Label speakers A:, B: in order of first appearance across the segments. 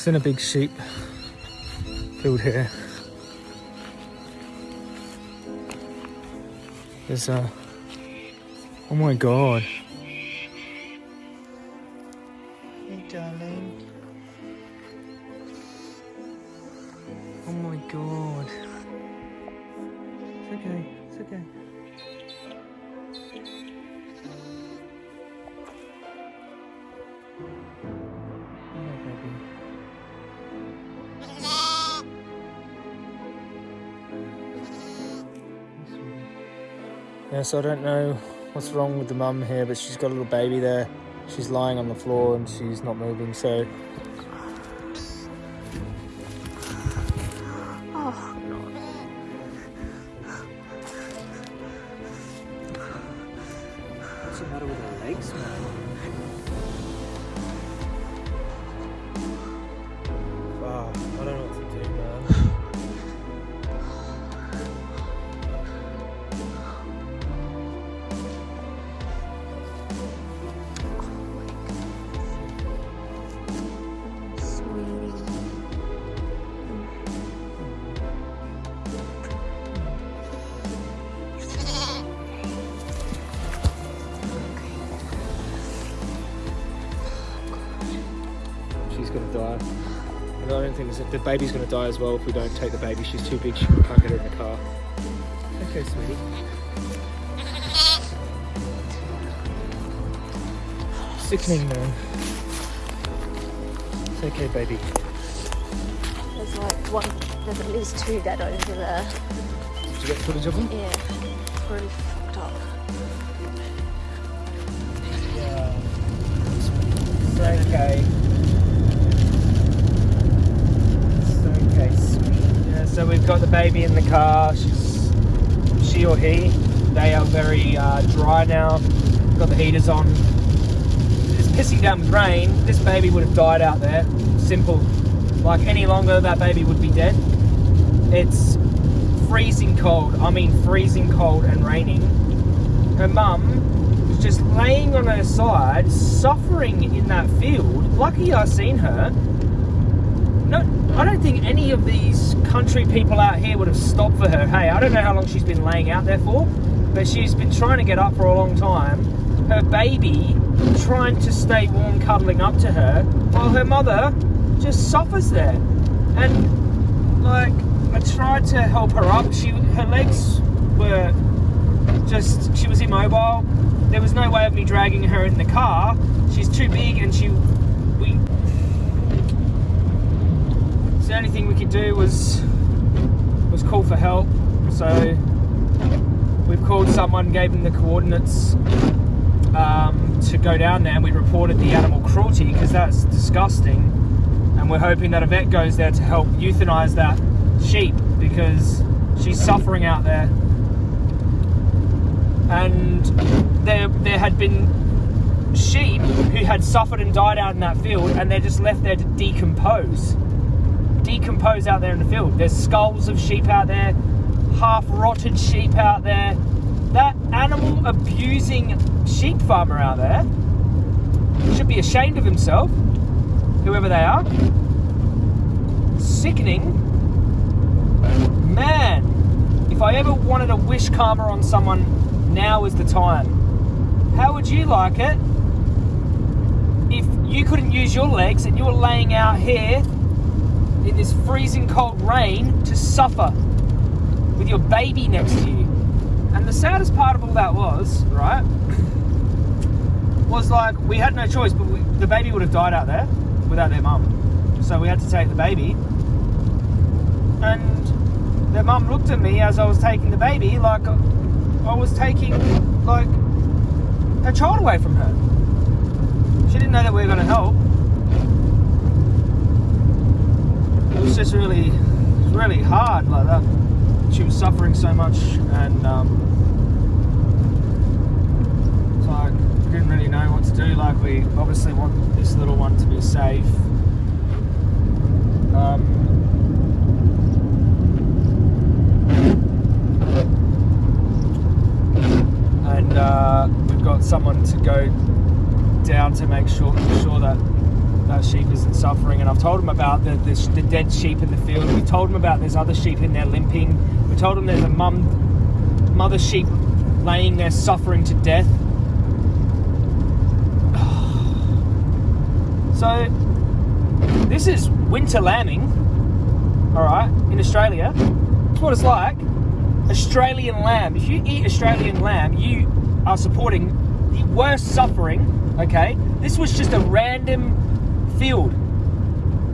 A: Seen a big sheep field here. There's a. Oh my god. Yeah, so I don't know what's wrong with the mum here, but she's got a little baby there. She's lying on the floor and she's not moving, so And I don't think it's- the baby's gonna die as well if we don't take the baby. She's too big. She can't get her in the car. Okay, sweetie. Sickening, man. It's okay, baby.
B: There's like one, there's at least two dead over there.
A: Did you get footage of them?
B: Yeah, it's really fucked up.
A: Yeah. It's okay. Yeah, so we've got the baby in the car. She's she or he. They are very uh, dry now. Got the heaters on. It's pissing down with rain. This baby would have died out there. Simple. Like any longer, that baby would be dead. It's freezing cold. I mean, freezing cold and raining. Her mum was just laying on her side, suffering in that field. Lucky I seen her. No, I don't think any of these country people out here would have stopped for her. Hey, I don't know how long she's been laying out there for, but she's been trying to get up for a long time. Her baby trying to stay warm, cuddling up to her, while her mother just suffers there. And like, I tried to help her up. She, her legs were just she was immobile. There was no way of me dragging her in the car. She's too big, and she we. So the only thing we could do was was call for help. So we've called someone, gave them the coordinates um, to go down there, and we reported the animal cruelty because that's disgusting. And we're hoping that a vet goes there to help euthanize that sheep because she's suffering out there and there there had been sheep who had suffered and died out in that field and they're just left there to decompose decompose out there in the field. There's skulls of sheep out there half rotted sheep out there. That animal abusing sheep farmer out there should be ashamed of himself whoever they are. Sickening. Man if I ever wanted to wish karma on someone, now is the time. How would you like it if you couldn't use your legs and you were laying out here in this freezing cold rain to suffer with your baby next to you? And the saddest part of all that was, right, was like we had no choice, but we, the baby would have died out there without their mum. So we had to take the baby. And their mum looked at me as I was taking the baby like I was taking like her child away from her. She didn't know that we were going to help. It was just really, really hard like that. She was suffering so much, and um, it's like didn't really know what to do. Like we obviously want this little one to be safe. Um, and uh, we've got someone to go down to make sure sure that that sheep isn't suffering. And I've told him about the, the, the dead sheep in the field. We told him about there's other sheep in there limping. We told him there's a mum, mother sheep laying there suffering to death. So, this is winter lambing, all right, in Australia. That's what it's like. Australian lamb. If you eat Australian lamb, you are supporting the worst suffering, okay? This was just a random field.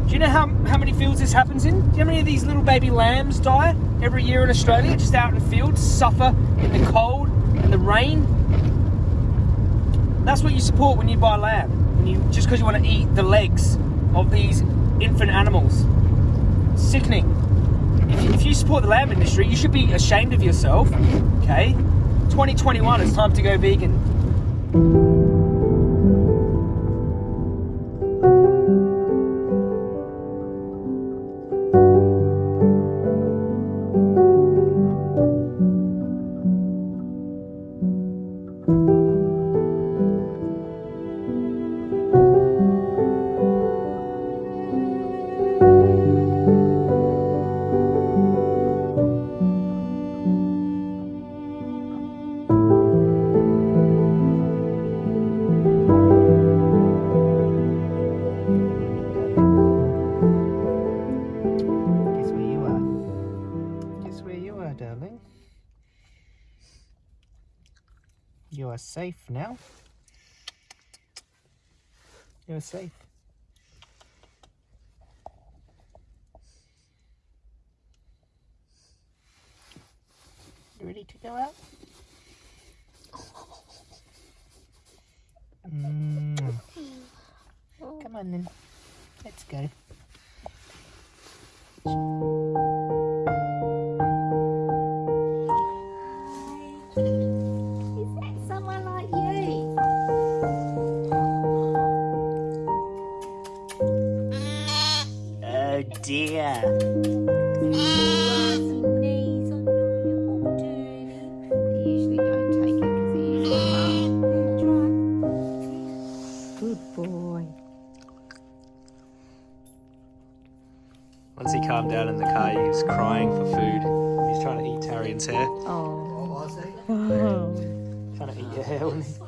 A: Do you know how, how many fields this happens in? Do you know how many of these little baby lambs die every year in Australia, just out in the fields, suffer in the cold and the rain? That's what you support when you buy lamb. When you just because you want to eat the legs of these infant animals. Sickening. If you, if you support the lamb industry, you should be ashamed of yourself. Okay? 2021, it's time to go vegan. Darling? You are safe now. You are safe. You ready to go out? Mm. Come on then. Let's go.
B: Is that someone like you?
A: Oh dear.
B: Some knees on your old dirty.
C: They usually don't take it because they're usually far. Good boy.
A: Once he calmed down in the car, he was crying for food. He's trying to eat Tarian's hair.
C: Oh.
A: Trying to eat your hair, wasn't he?